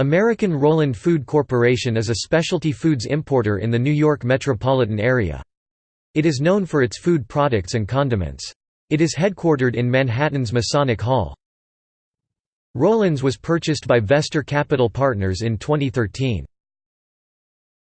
American Roland Food Corporation is a specialty foods importer in the New York metropolitan area. It is known for its food products and condiments. It is headquartered in Manhattan's Masonic Hall. Roland's was purchased by Vestar Capital Partners in 2013.